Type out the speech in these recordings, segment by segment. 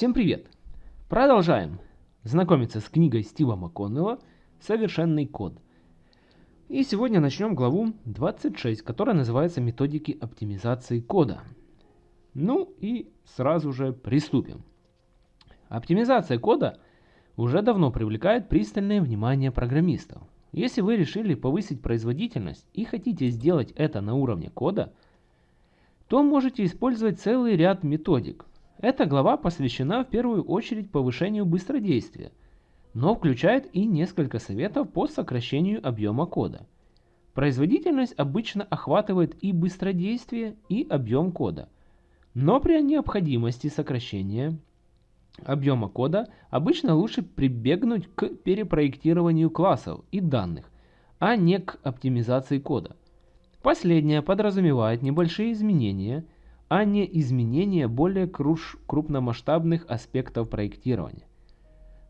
Всем привет! Продолжаем знакомиться с книгой Стива МакКоннелла «Совершенный код». И сегодня начнем главу 26, которая называется «Методики оптимизации кода». Ну и сразу же приступим. Оптимизация кода уже давно привлекает пристальное внимание программистов. Если вы решили повысить производительность и хотите сделать это на уровне кода, то можете использовать целый ряд методик, эта глава посвящена в первую очередь повышению быстродействия, но включает и несколько советов по сокращению объема кода. Производительность обычно охватывает и быстродействие, и объем кода, но при необходимости сокращения объема кода обычно лучше прибегнуть к перепроектированию классов и данных, а не к оптимизации кода. Последнее подразумевает небольшие изменения – а не изменение более крупномасштабных аспектов проектирования.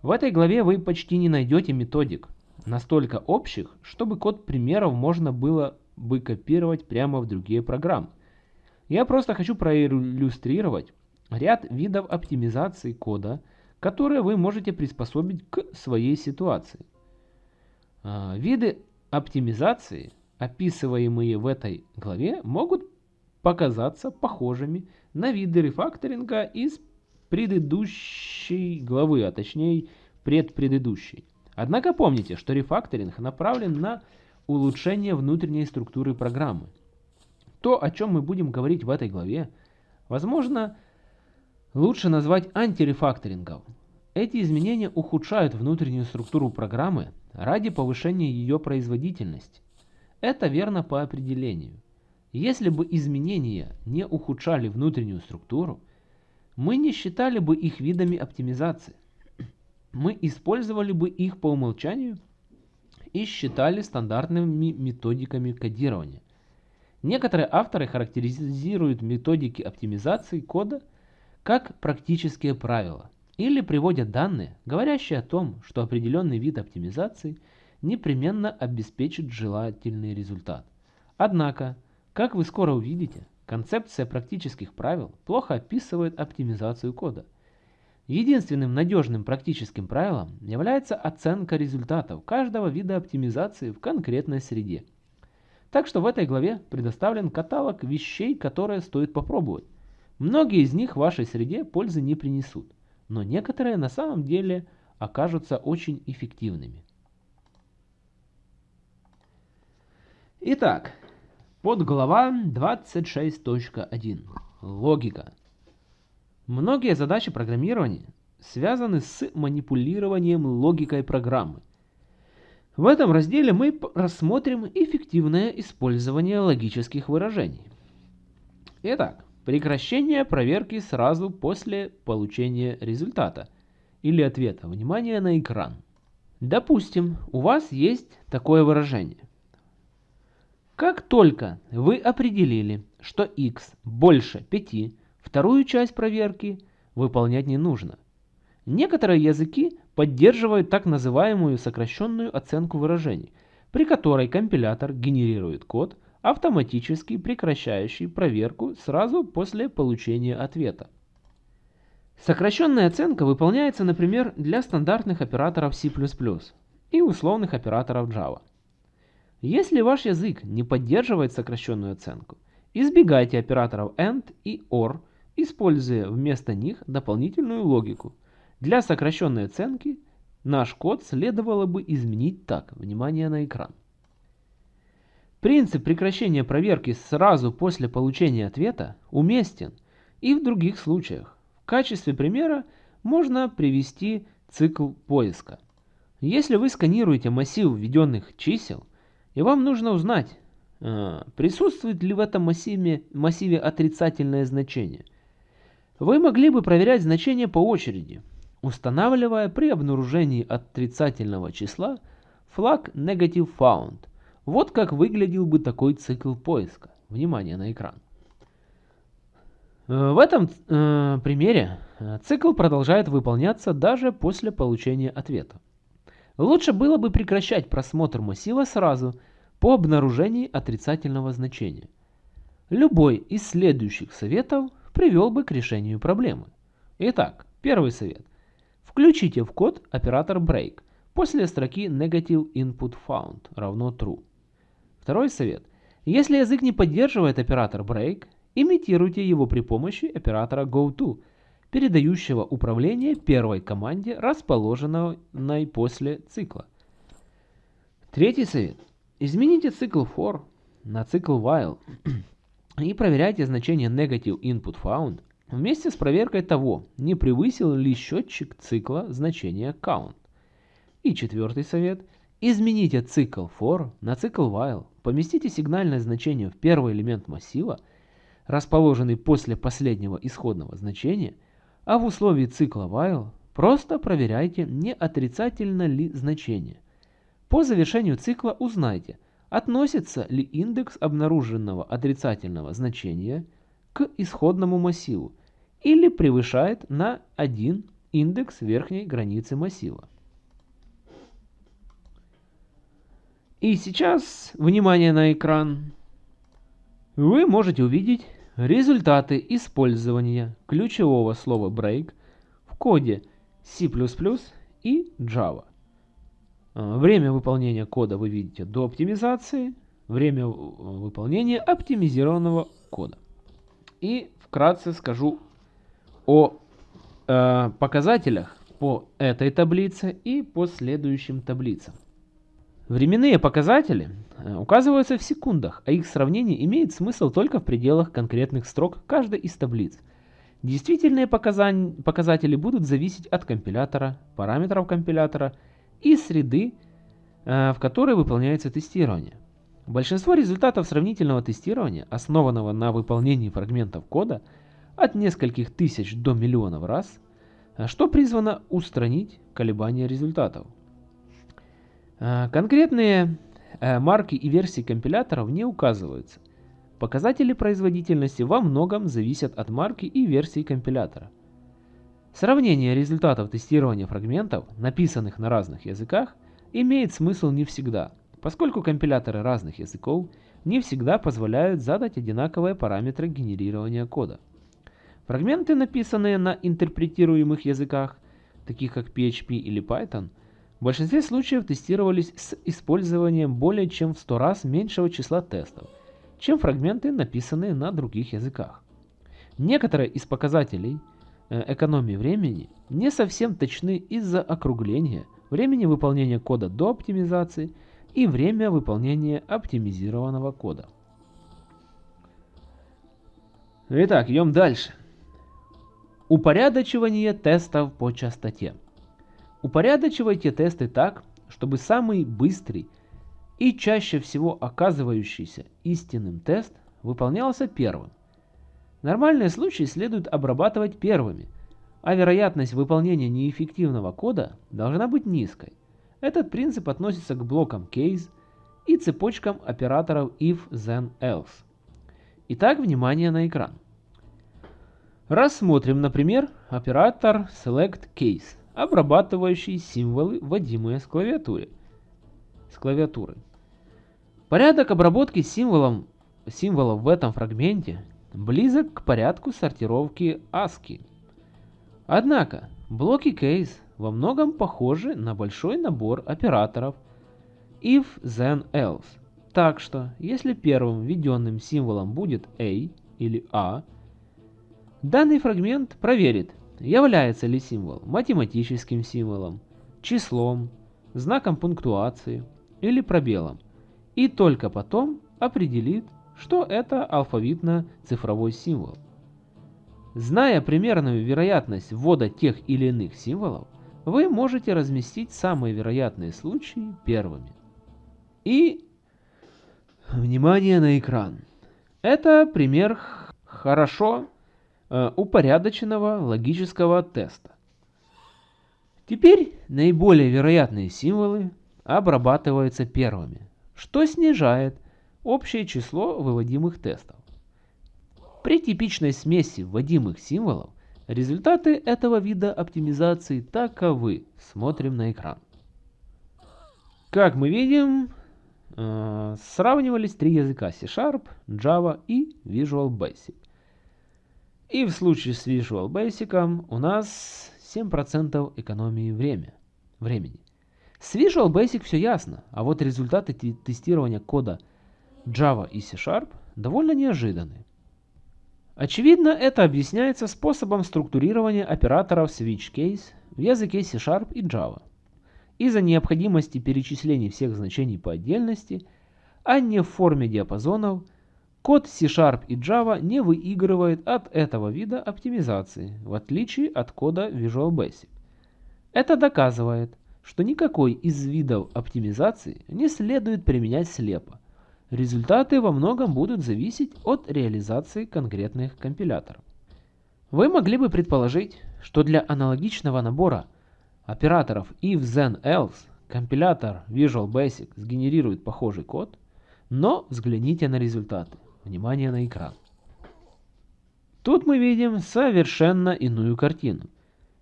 В этой главе вы почти не найдете методик, настолько общих, чтобы код примеров можно было бы копировать прямо в другие программы. Я просто хочу проиллюстрировать ряд видов оптимизации кода, которые вы можете приспособить к своей ситуации. А, виды оптимизации, описываемые в этой главе, могут показаться похожими на виды рефакторинга из предыдущей главы, а точнее предпредыдущей. Однако помните, что рефакторинг направлен на улучшение внутренней структуры программы. То, о чем мы будем говорить в этой главе, возможно, лучше назвать антирефакторингом. Эти изменения ухудшают внутреннюю структуру программы ради повышения ее производительности. Это верно по определению. Если бы изменения не ухудшали внутреннюю структуру, мы не считали бы их видами оптимизации. Мы использовали бы их по умолчанию и считали стандартными методиками кодирования. Некоторые авторы характеризируют методики оптимизации кода как практические правила или приводят данные, говорящие о том, что определенный вид оптимизации непременно обеспечит желательный результат. Однако, как вы скоро увидите, концепция практических правил плохо описывает оптимизацию кода. Единственным надежным практическим правилом является оценка результатов каждого вида оптимизации в конкретной среде. Так что в этой главе предоставлен каталог вещей, которые стоит попробовать. Многие из них в вашей среде пользы не принесут, но некоторые на самом деле окажутся очень эффективными. Итак, Подглава 26.1. Логика. Многие задачи программирования связаны с манипулированием логикой программы. В этом разделе мы рассмотрим эффективное использование логических выражений. Итак, прекращение проверки сразу после получения результата или ответа. Внимание на экран. Допустим, у вас есть такое выражение. Как только вы определили, что x больше 5, вторую часть проверки выполнять не нужно. Некоторые языки поддерживают так называемую сокращенную оценку выражений, при которой компилятор генерирует код, автоматически прекращающий проверку сразу после получения ответа. Сокращенная оценка выполняется, например, для стандартных операторов C++ и условных операторов Java. Если ваш язык не поддерживает сокращенную оценку, избегайте операторов AND и OR, используя вместо них дополнительную логику. Для сокращенной оценки наш код следовало бы изменить так. Внимание на экран. Принцип прекращения проверки сразу после получения ответа уместен и в других случаях. В качестве примера можно привести цикл поиска. Если вы сканируете массив введенных чисел, и вам нужно узнать, а, присутствует ли в этом массиве, массиве отрицательное значение. Вы могли бы проверять значения по очереди, устанавливая при обнаружении отрицательного числа флаг Negative Found. Вот как выглядел бы такой цикл поиска. Внимание на экран. В этом э, примере э, цикл продолжает выполняться даже после получения ответа. Лучше было бы прекращать просмотр массива сразу по обнаружении отрицательного значения. Любой из следующих советов привел бы к решению проблемы. Итак, Первый совет. Включите в код оператор break после строки negative input found равно true. Второй совет. Если язык не поддерживает оператор break, имитируйте его при помощи оператора goto, передающего управление первой команде, расположенной после цикла. Третий совет. Измените цикл for на цикл while и проверяйте значение negative input found вместе с проверкой того, не превысил ли счетчик цикла значение count. И четвертый совет. Измените цикл for на цикл while, поместите сигнальное значение в первый элемент массива, расположенный после последнего исходного значения, а в условии цикла while просто проверяйте, не отрицательно ли значение – по завершению цикла узнайте, относится ли индекс обнаруженного отрицательного значения к исходному массиву или превышает на 1 индекс верхней границы массива. И сейчас, внимание на экран, вы можете увидеть результаты использования ключевого слова break в коде C++ и Java. А, время выполнения кода вы видите до оптимизации, время выполнения оптимизированного кода. И вкратце скажу о э, показателях по этой таблице и по следующим таблицам. Временные показатели э, указываются в секундах, а их сравнение имеет смысл только в пределах конкретных строк каждой из таблиц. Действительные показатели будут зависеть от компилятора, параметров компилятора и среды, э, в которой выполняется тестирование. Большинство результатов сравнительного тестирования, основанного на выполнении фрагментов кода от нескольких тысяч до миллионов раз, э, что призвано устранить колебания результатов. Э, конкретные марки и версии компиляторов не указываются. Показатели производительности во многом зависят от марки и версии компилятора. Сравнение результатов тестирования фрагментов, написанных на разных языках, имеет смысл не всегда, поскольку компиляторы разных языков не всегда позволяют задать одинаковые параметры генерирования кода. Фрагменты, написанные на интерпретируемых языках, таких как PHP или Python, в большинстве случаев тестировались с использованием более чем в 100 раз меньшего числа тестов, чем фрагменты, написанные на других языках. Некоторые из показателей – Э, экономии времени не совсем точны из-за округления времени выполнения кода до оптимизации и время выполнения оптимизированного кода. Итак, идем дальше. Упорядочивание тестов по частоте. Упорядочивайте тесты так, чтобы самый быстрый и чаще всего оказывающийся истинным тест выполнялся первым. Нормальные случаи следует обрабатывать первыми, а вероятность выполнения неэффективного кода должна быть низкой. Этот принцип относится к блокам case и цепочкам операторов if, then, else. Итак, внимание на экран. Рассмотрим, например, оператор select case, обрабатывающий символы, вводимые с клавиатуры. С клавиатуры. Порядок обработки символов, символов в этом фрагменте близок к порядку сортировки ASCII. Однако, блоки case во многом похожи на большой набор операторов if, then, else. Так что, если первым введенным символом будет A или A, данный фрагмент проверит, является ли символ математическим символом, числом, знаком пунктуации или пробелом, и только потом определит, что это алфавитно-цифровой символ. Зная примерную вероятность ввода тех или иных символов, вы можете разместить самые вероятные случаи первыми. И внимание на экран. Это пример хорошо упорядоченного логического теста. Теперь наиболее вероятные символы обрабатываются первыми, что снижает общее число выводимых тестов. При типичной смеси вводимых символов результаты этого вида оптимизации таковы. Смотрим на экран. Как мы видим, э, сравнивались три языка C-Sharp, Java и Visual Basic. И в случае с Visual Basic у нас 7% экономии время, времени. С Visual Basic все ясно, а вот результаты тестирования кода Java и C-Sharp довольно неожиданны. Очевидно, это объясняется способом структурирования операторов switch case в языке C-Sharp и Java. Из-за необходимости перечисления всех значений по отдельности, а не в форме диапазонов, код C-Sharp и Java не выигрывает от этого вида оптимизации, в отличие от кода Visual Basic. Это доказывает, что никакой из видов оптимизации не следует применять слепо. Результаты во многом будут зависеть от реализации конкретных компиляторов. Вы могли бы предположить, что для аналогичного набора операторов if then else компилятор Visual Basic сгенерирует похожий код, но взгляните на результаты. Внимание на экран. Тут мы видим совершенно иную картину.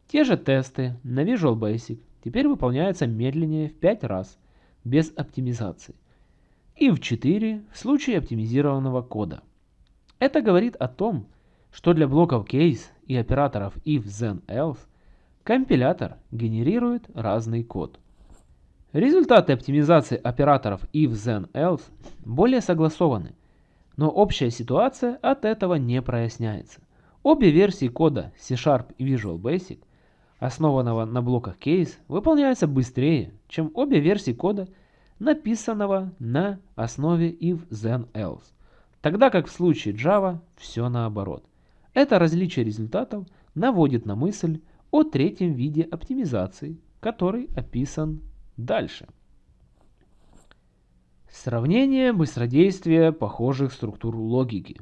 Те же тесты на Visual Basic теперь выполняются медленнее в 5 раз, без оптимизации, и в 4 в случае оптимизированного кода. Это говорит о том, что для блоков case и операторов if, then, else компилятор генерирует разный код. Результаты оптимизации операторов if, then, else более согласованы, но общая ситуация от этого не проясняется. Обе версии кода C-Sharp и Visual Basic основанного на блоках case, выполняются быстрее, чем обе версии кода, написанного на основе if then else, тогда как в случае Java все наоборот. Это различие результатов наводит на мысль о третьем виде оптимизации, который описан дальше. Сравнение быстродействия похожих структур логики.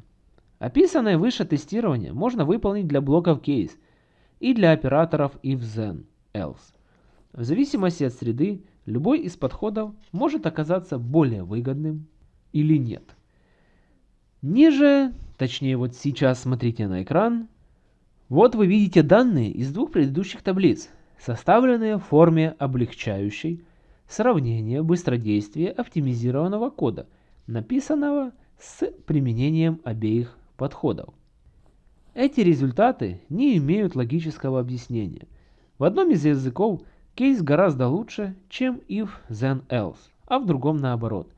Описанное выше тестирование можно выполнить для блоков case – и для операторов if then else. В зависимости от среды, любой из подходов может оказаться более выгодным или нет. Ниже, точнее вот сейчас смотрите на экран, вот вы видите данные из двух предыдущих таблиц, составленные в форме облегчающей сравнение быстродействия оптимизированного кода, написанного с применением обеих подходов. Эти результаты не имеют логического объяснения. В одном из языков кейс гораздо лучше, чем if then else, а в другом наоборот.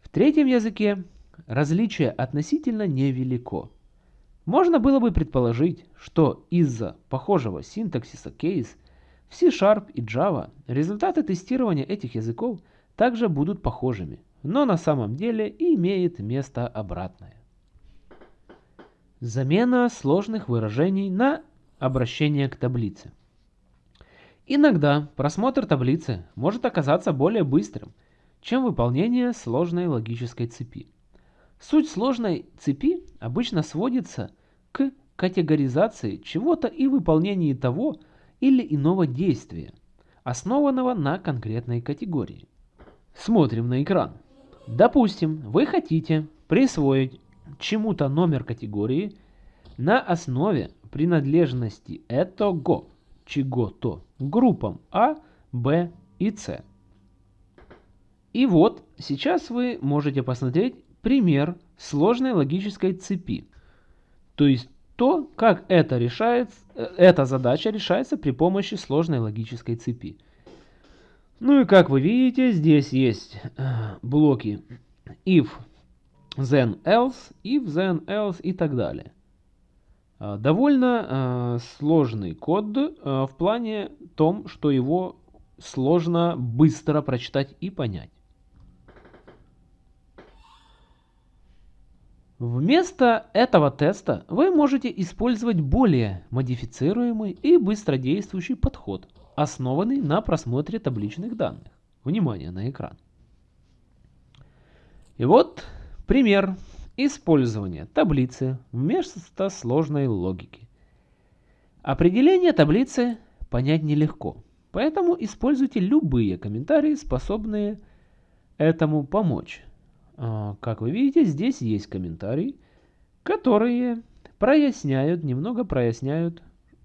В третьем языке различие относительно невелико. Можно было бы предположить, что из-за похожего синтаксиса case в C-Sharp и Java результаты тестирования этих языков также будут похожими, но на самом деле имеет место обратное. Замена сложных выражений на обращение к таблице. Иногда просмотр таблицы может оказаться более быстрым, чем выполнение сложной логической цепи. Суть сложной цепи обычно сводится к категоризации чего-то и выполнении того или иного действия, основанного на конкретной категории. Смотрим на экран. Допустим, вы хотите присвоить чему-то номер категории на основе принадлежности этого чего-то группам А, Б и С. И вот сейчас вы можете посмотреть пример сложной логической цепи. То есть то, как это решается, эта задача решается при помощи сложной логической цепи. Ну и как вы видите, здесь есть э, блоки if then else, if then else и так далее. А, довольно э, сложный код э, в плане том, что его сложно быстро прочитать и понять. Вместо этого теста вы можете использовать более модифицируемый и быстродействующий подход, основанный на просмотре табличных данных. Внимание на экран. И вот Пример использования таблицы вместо сложной логики. Определение таблицы понять нелегко, поэтому используйте любые комментарии, способные этому помочь. А, как вы видите, здесь есть комментарии, которые проясняют, немного проясняют,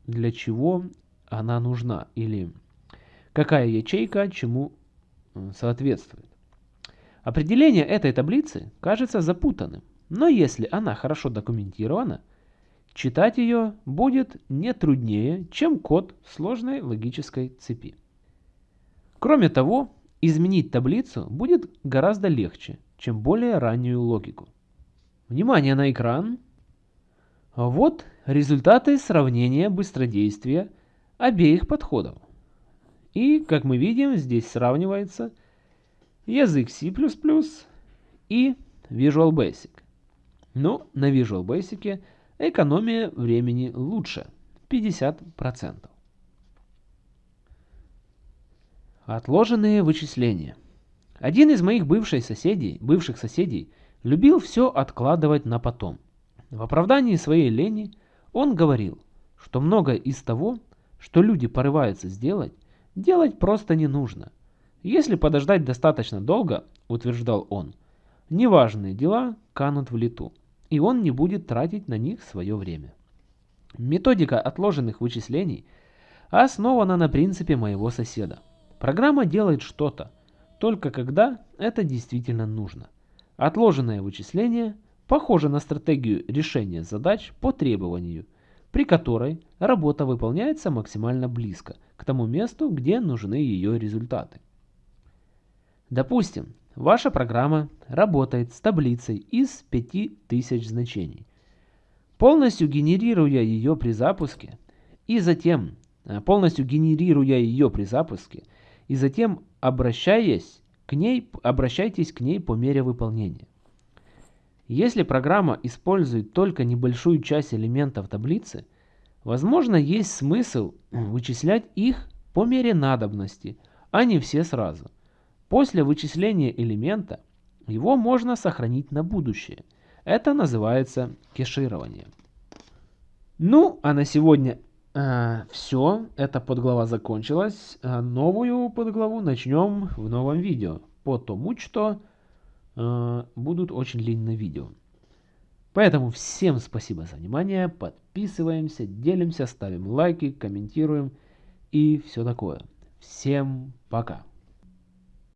для чего она нужна или какая ячейка чему соответствует. Определение этой таблицы кажется запутанным, но если она хорошо документирована, читать ее будет не труднее, чем код сложной логической цепи. Кроме того, изменить таблицу будет гораздо легче, чем более раннюю логику. Внимание на экран. Вот результаты сравнения быстродействия обеих подходов. И, как мы видим, здесь сравнивается язык C++ и Visual Basic. Но на Visual Basic экономия времени лучше – 50%. Отложенные вычисления. Один из моих бывших соседей, бывших соседей любил все откладывать на потом. В оправдании своей лени он говорил, что многое из того, что люди порываются сделать, делать просто не нужно. Если подождать достаточно долго, утверждал он, неважные дела канут в лету, и он не будет тратить на них свое время. Методика отложенных вычислений основана на принципе моего соседа. Программа делает что-то, только когда это действительно нужно. Отложенное вычисление похоже на стратегию решения задач по требованию, при которой работа выполняется максимально близко к тому месту, где нужны ее результаты. Допустим, Ваша программа работает с таблицей из 5000 значений. Полностью генерируя ее при запуске и затем э, полностью генерируя ее при запуске и затем обращаясь к ней, обращайтесь к ней по мере выполнения. Если программа использует только небольшую часть элементов таблицы, возможно есть смысл вычислять их по мере надобности, а не все сразу – После вычисления элемента его можно сохранить на будущее. Это называется кеширование. Ну, а на сегодня все. Эта подглава закончилась. А новую подглаву начнем в новом видео. Потому что э, будут очень длинные видео. Поэтому всем спасибо за внимание. Подписываемся, делимся, ставим лайки, комментируем и все такое. Всем пока.